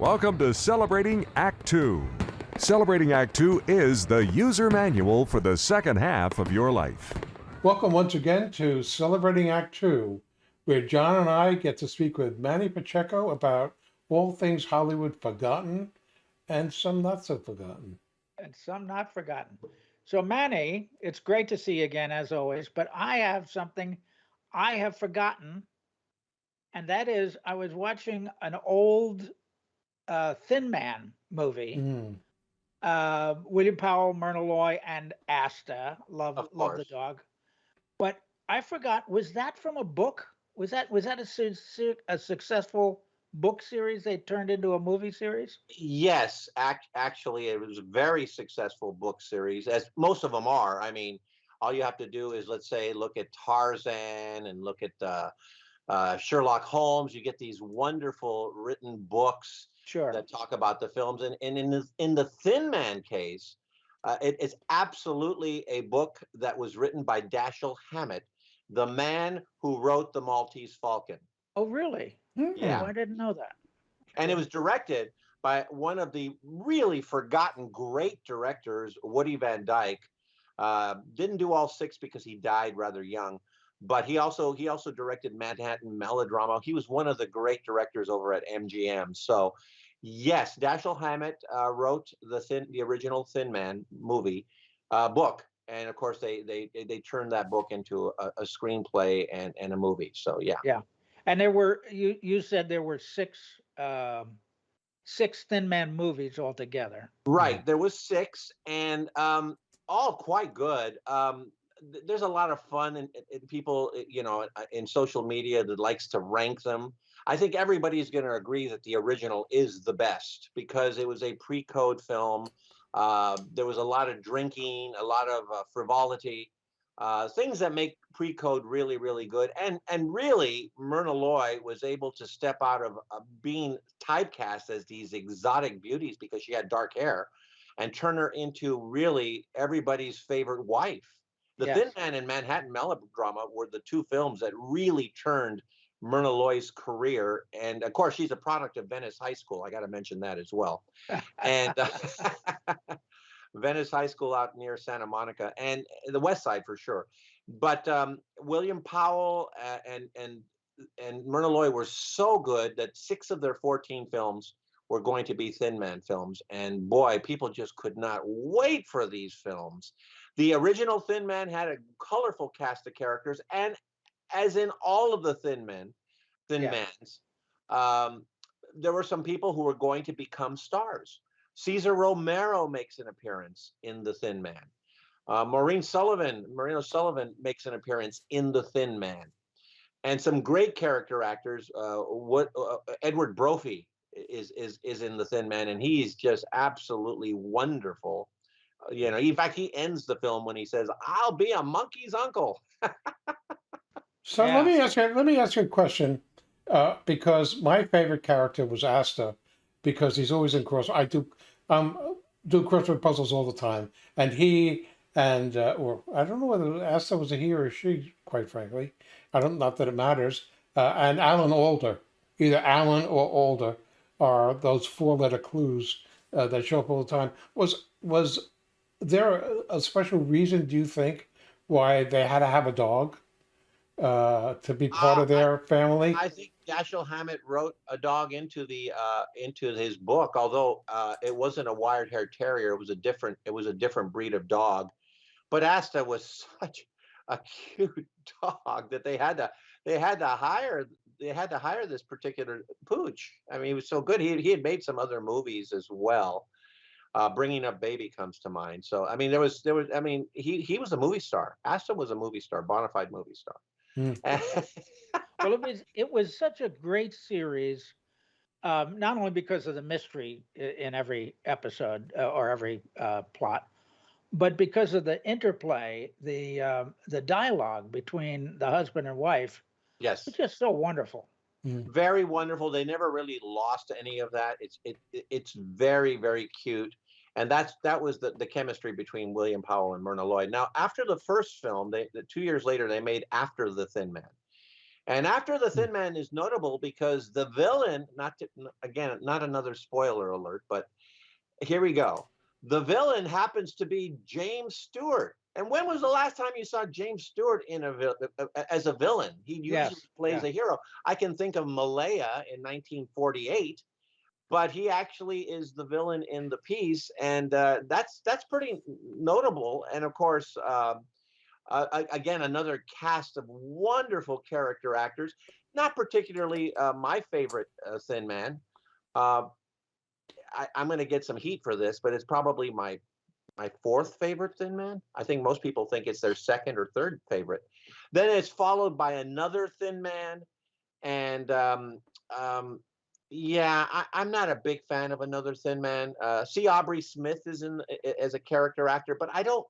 Welcome to Celebrating Act Two. Celebrating Act Two is the user manual for the second half of your life. Welcome once again to Celebrating Act Two, where John and I get to speak with Manny Pacheco about all things Hollywood forgotten and some not so forgotten. and some not forgotten. So, Manny, it's great to see you again as always, but I have something I have forgotten, and that is I was watching an old uh, Thin Man movie. Mm. Uh, William Powell, Myrna Loy, and Asta. Love, Of love the dog. But I forgot. Was that from a book? Was that was that a, su- su- a successful book series they turned into a movie series? Yes, act, actually, it was a very successful book series, as most of them are. I mean, all you have to do is, let's say, look at Tarzan and look at uh, uh, Sherlock Holmes. You get these wonderful written books Sure. that talk about the films. And, and in the in the Thin Man case, uh, it is absolutely a book that was written by Dashiell Hammett, the man who wrote The Maltese Falcon. oh, really? Yeah. Oh, I didn't know that. and it was directed by one of the really forgotten great directors, Woody Van Dyke. Uh, didn't do all six because he died rather young, but he also he also directed Manhattan Melodrama. He was one of the great directors over at MGM. So, yes, Dashiell Hammett uh, wrote the thin the original Thin Man movie uh, book, and of course they they they- they turned that book into a, a screenplay and and a movie. So yeah. Yeah. And there were you you said there were six um six Thin Man movies altogether. Right. There was six, and um, all quite good. Um, there's a lot of fun, and, people, uh, you know, uh, in social media that likes to rank them. I think everybody's going to agree that the original is the best because it was a pre-code film. Uh, there was a lot of drinking, a lot of uh, frivolity, uh, things that make pre-code really, really good. And and really, Myrna Loy was able to step out of uh, being typecast as these exotic beauties because she had dark hair, and turn her into really everybody's favorite wife. The Thin Man and Manhattan Melodrama were the two films that really turned Myrna Loy's career. And of course, she's a product of Venice High School. I got to mention that as well. And uh, Venice High School out near Santa Monica and the West Side for sure. But um, William Powell uh, and and and Myrna Loy were so good that six of their 14 films were going to be Thin Man films. And boy, people just could not wait for these films. The original Thin Man had a colorful cast of characters, and as in all of the Thin Men, Thin Yeah. Mans, um, there were some people who were going to become stars. Cesar Romero makes an appearance in The Thin Man. Uh, Maureen Sullivan, Maureen O'Sullivan makes an appearance in The Thin Man. And some great character actors. Uh, what uh, Edward Brophy is is is in The Thin Man, and he's just absolutely wonderful. You know, in fact, he ends the film when he says, "I'll be a monkey's uncle." So Yeah. let me ask you. Let me ask you a question, uh, because my favorite character was Asta, because he's always in cross. I do um do crossword puzzles all the time, and he and uh, or I don't know whether Asta was a he or a she. Quite frankly, I don't. Not that it matters. Uh, and Alan Alda, either Alan or Alda, are those four-letter clues uh, that show up all the time. Was was there a, a special reason? Do you think why they had to have a dog? uh, to be part Uh, of their family. I think Dashiell Hammett wrote a dog into the uh, into his book, although uh, it wasn't a wired-haired terrier. It was a different it was a different breed of dog. But Asta was such a cute dog that they had to they had to hire they had to hire this particular pooch. I mean, he was so good. He he had made some other movies as well. Uh, Bringing Up Baby comes to mind. So I mean, there was there was I mean, he he was a movie star. Asta was a movie star, bona fide movie star. Hmm. Well, it was it was such a great series, um, not only because of the mystery in every episode uh, or every uh, plot, but because of the interplay, the um, the dialogue between the husband and wife. yes. It's just so wonderful. Mm. very wonderful. They never really lost any of that. It's it, it- it's very very cute, and that's that was the the chemistry between William Powell and Myrna Loy. Now after the first film, they the, two years later they made After the Thin Man, And after the mm. Thin Man is notable because the villain, not to, again, not another spoiler alert, but here we go. The villain happens to be James Stewart. And when was the last time you saw James Stewart in a uh, uh, as a villain? He usually Yes, plays yeah. a hero. I can think of Malaya in 1948, but he actually is the villain in the piece, and uh, that's that's pretty notable. And of course, um, uh, again, another cast of wonderful character actors. Not particularly uh, my favorite uh, Thin Man. I, I'm going to get some heat for this, but it's probably my my fourth favorite Thin Man. I think most people think it's their second or third favorite. Then it's followed by another Thin Man, and um, um, yeah, I, I'm not a big fan of another Thin Man. Uh, see, Aubrey Smith is in as a character actor, but I don't.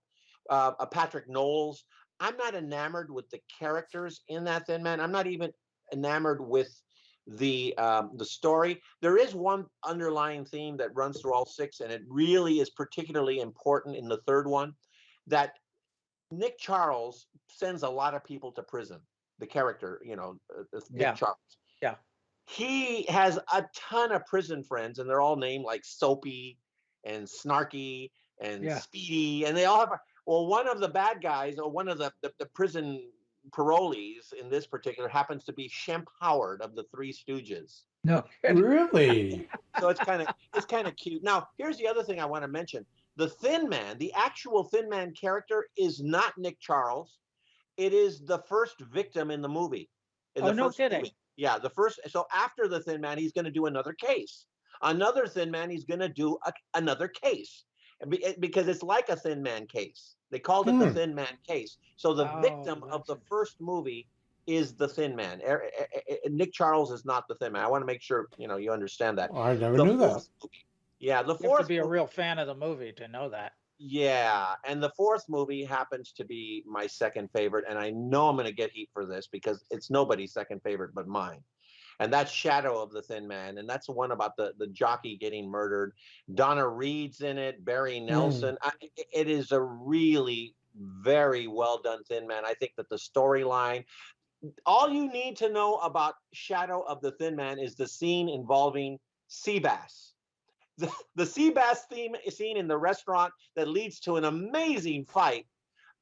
Uh, uh, Patric Knowles. I'm not enamored with the characters in that Thin Man. I'm not even enamored with the um, the story. There is one underlying theme that runs through all six, and it really is particularly important in the third one. That Nick Charles sends a lot of people to prison. The character, you know, uh, uh, Nick Yeah. Charles. Yeah. He has a ton of prison friends, and they're all named like Soapy and Snarky and Yeah. Speedy, and they all have. Well, one of the bad guys, or one of the the, the prison parolees in this particular, happens to be Shemp Howard of the Three Stooges No. Really? so it's kind of it's kind of cute. Now, here's the other thing I want to mention: the Thin Man, the actual Thin Man character, is not Nick Charles. It is the first victim in the movie. in Oh, the no kidding. movie. Yeah, the first. So after the Thin Man, he's going to do another case. Another Thin Man, he's going to do a, another case, it- eh, because it's like a Thin Man case. They called it the Hmm. Thin Man case. So the Oh, victim of the first movie is the Thin Man. Er- er- er- er- Nick Charles is not the Thin Man. I want to make sure you know you understand that I never the knew that. fourth movie. Yeah, the You have to be a real fan of the movie to know that. Yeah, and the fourth movie happens to be my second favorite, and I know I'm going to get heat for this because it's nobody's second favorite but mine. And that's Shadow of the Thin Man, and that's the one about the the jockey getting murdered. Donna Reed's in it, Barry Nelson. I, i- it is a really very well done Thin Man. I think that the storyline, all you need to know about Shadow of the Thin Man is the scene involving Seabass the, the sea bass theme scene in the restaurant that leads to an amazing fight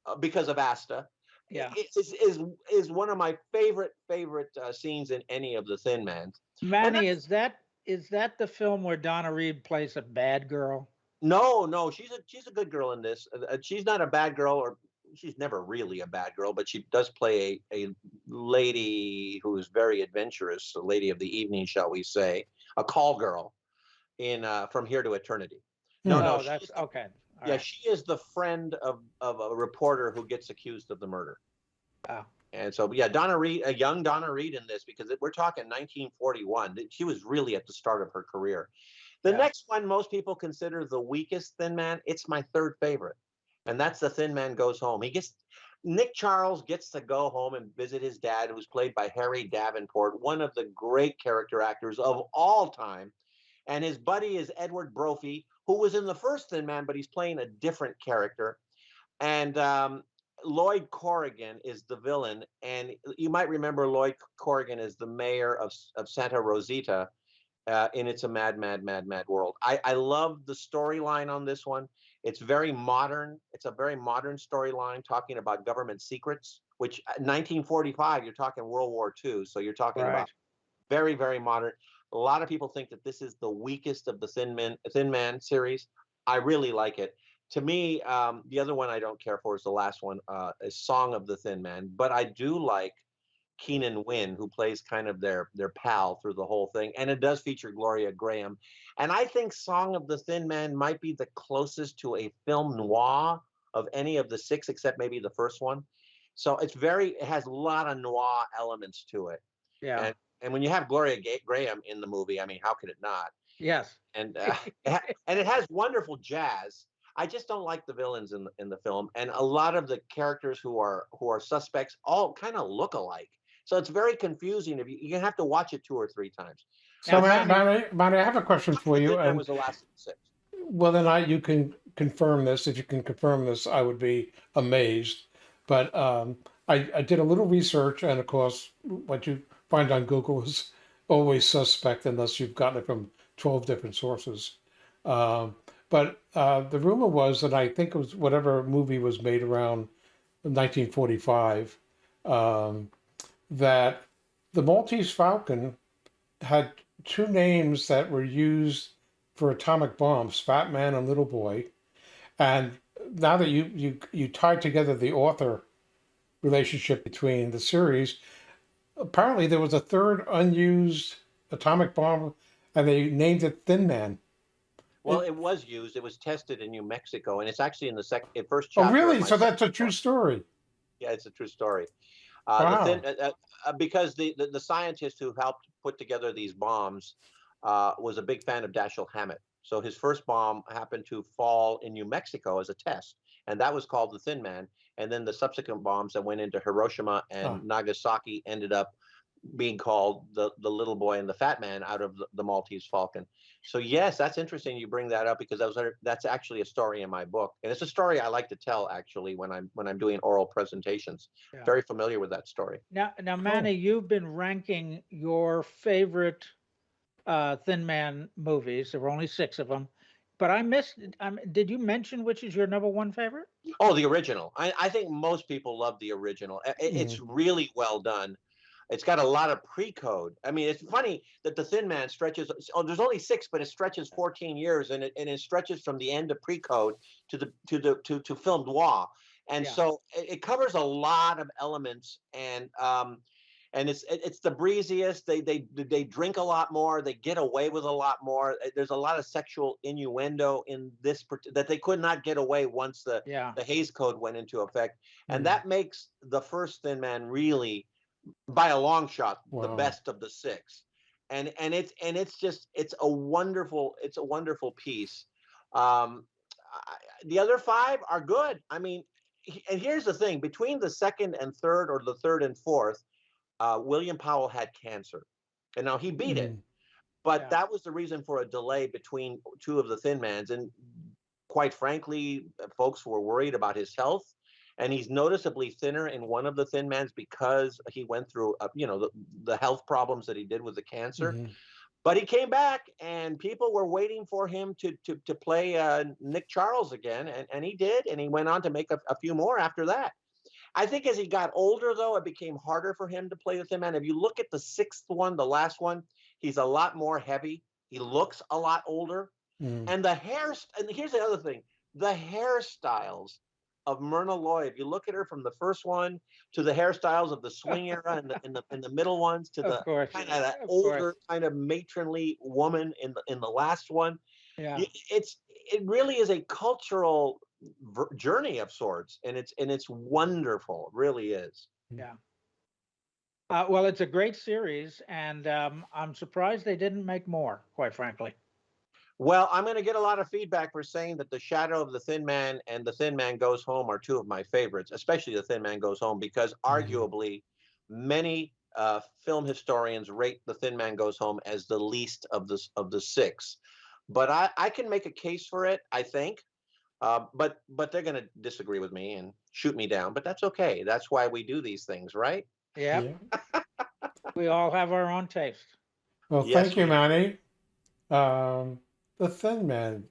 uh, because of Asta Yeah. is, is is one of my favorite favorite uh, scenes in any of the Thin Man. Manny, is that is that the film where Donna Reed plays a bad girl? No, no, she's a she's a good girl in this. Uh, uh, she's not a bad girl, or she's never really a bad girl, but she does play a, a lady who is very adventurous, a lady of the evening, shall we say, a call girl in uh, From Here to Eternity. No, Hmm. no, oh, that's okay. All yeah, right. she is the friend of of a reporter who gets accused of the murder. Ah. And so, yeah, Donna Reed, a young Donna Reed in this because we're talking 1941. She was really at the start of her career. The Yeah. next one, most people consider the weakest Thin Man. It's my third favorite, and that's the Thin Man Goes Home. He gets Nick Charles gets to go home and visit his dad, who's played by Harry Davenport, one of the great character actors of all time. And his buddy is Edward Brophy, who was in the first Thin Man, but he's playing a different character. And um, Lloyd Corrigan is the villain. And you might remember Lloyd Corrigan as the mayor of, of Santa Rosita uh, in It's a Mad, Mad, Mad, Mad World. I, I love the storyline on this one. It's very modern. It's a very modern storyline talking about government secrets, which uh, 1945, you're talking World War II. So you're talking Right. about very, very modern. A lot of people think that this is the weakest of the Thin Man, Thin Man series. I really like it. To me, um, the other one I don't care for is the last one, uh, is Song of the Thin Man. But I do like Keenan Wynn, who plays kind of their their pal through the whole thing, and it does feature Gloria Grahame. And I think Song of the Thin Man might be the closest to a film noir of any of the six, except maybe the first one. So it's very, it has a lot of noir elements to it. Yeah. And and when you have Gloria Ga- Grahame in the movie, I mean, how could it not? yes. And uh, and it has wonderful jazz. I just don't like the villains in the, in the film, and a lot of the characters who are who are suspects all kind of look alike. So it's very confusing. If you you have to watch it two or three times. So, Manny, I have a question for you. And was the last six. Well, then I, you can confirm this. If you can confirm this, I would be amazed. But um, I, I did a little research, and of course, what you find on Google is always suspect unless you've gotten it from 12 different sources. Um, but uh, the rumor was that I think it was whatever movie was made around 1945 um, that the Maltese Falcon had two names that were used for atomic bombs, Fat Man and Little Boy. And now that you you you tied together the author relationship between the series, apparently there was a third unused atomic bomb, and they named it Thin Man. Well, it was used. It was tested in New Mexico, and it's actually in the second, first Oh, chapter. of really? So that's a true story. Yeah, it's a true story. Uh, Wow. thin, uh, uh, uh, because the, the the scientist who helped put together these bombs uh, was a big fan of Dashiell Hammett. So his first bomb happened to fall in New Mexico as a test, and that was called the Thin Man. And then the subsequent bombs that went into Hiroshima and Huh. Nagasaki ended up being called the the little boy and the fat man out of the, the Maltese Falcon. So yes, that's interesting. You bring that up because that was that's actually a story in my book, and it's a story I like to tell actually when I'm when I'm doing oral presentations. Yeah. Very familiar with that story. Now, now, Manny, you've been ranking your favorite uh, Thin Man movies. There were only six of them, but I missed. Um, did you mention which is your number one favorite? Oh, the original. I, I think most people love the original. I- I- It's really well done. It's got a lot of pre-code. I mean, it's funny that the Thin Man stretches. Oh, there's only six, but it stretches 14 years, and it and it stretches from the end of pre-code to the to the to to film noir, and Yeah. so it, it covers a lot of elements, and um, and it's it- it's the breeziest. They they they drink a lot more. They get away with a lot more. Uh, There's a lot of sexual innuendo in this that they could not get away once the Yeah, the Hays Code went into effect, and Mm. that makes the first Thin Man really, by a long shot, the best of the six. And and it's and it's just it's a wonderful it's a wonderful piece. Um, I, the other five are good. I mean, and here's the thing: between the second and third, or the third and fourth, uh, William Powell had cancer, and now he beat it Mm. but Yeah. that was the reason for a delay between two of the thin mans and quite frankly uh, folks were worried about his health and he's noticeably thinner in one of the thin mans because he went through uh, you know the, the health problems that he did with the cancer Mhm. but he came back and people were waiting for him to to, to play uh, nick charles again and, and he did and he went on to make a, a few more after that I think as he got older, though, it became harder for him to play with him. And if you look at the sixth one, the last one, he's a lot more heavy. He looks a lot older. Mm. And the hair, and here's the other thing the hairstyles of Myrna Loy, if you look at her from the first one to the hairstyles of the swing era and the, in the, in the middle ones to the of course. kind of that of course. older, kind of matronly woman in the, in the last one, Yeah, it's it really is a cultural journey of sorts and it's and it's wonderful it really is yeah. Uh, well, it's a great series, and um, I'm surprised they didn't make more. Quite frankly. well i'm going to get a lot of feedback for saying that the shadow of the thin man and the thin man goes home are two of my favorites especially the thin man goes home because arguably many uh, film historians rate the thin man goes home as the least of the of the six but i i can make a case for it i think uh, but but they're going to disagree with me and shoot me down but that's okay that's why we do these things right Yeah, Yeah. we all have our own taste. Well, Yes, thank you, we- Manny. Um, the Thin Man,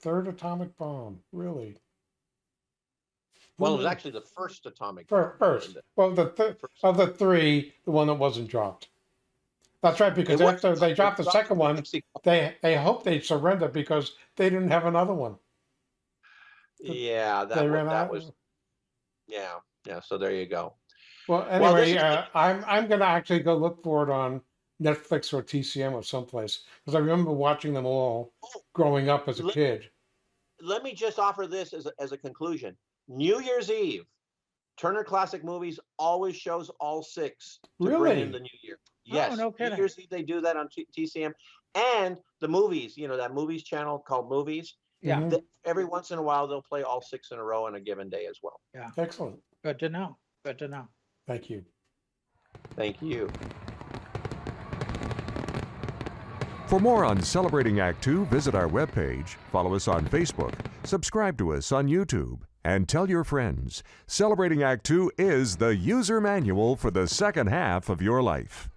third atomic bomb, really? well it was Hmm. actually the first atomic Fir- bomb. First, well, the th- First. of the three, the one that wasn't dropped. That's right, because It after they dropped the second one, they they hoped they'd surrender because they didn't have another one. Yeah, that they was, ran that out. was yeah, yeah. So there you go. Well, Well, anyway, is- uh, I'm I'm gonna actually go look for it on Netflix or TCM or someplace because I remember watching them all growing up as a Let- kid. Let me just offer this as a, as a conclusion. New Year's Eve, Turner Classic Movies always shows all six to bring in the new year. Yes, no New. Year's Eve they do that on T- TCM and the movies. You know that movies channel called Movies. Yeah, Mhm. That every once in a while they'll play all six in a row on a given day as well. Yeah. Excellent. good to know. Good to know. Thank you. Thank you. For more on Celebrating Act Two, visit our webpage, follow us on Facebook, subscribe to us on YouTube, and tell your friends. Celebrating Act Two is the user manual for the second half of your life.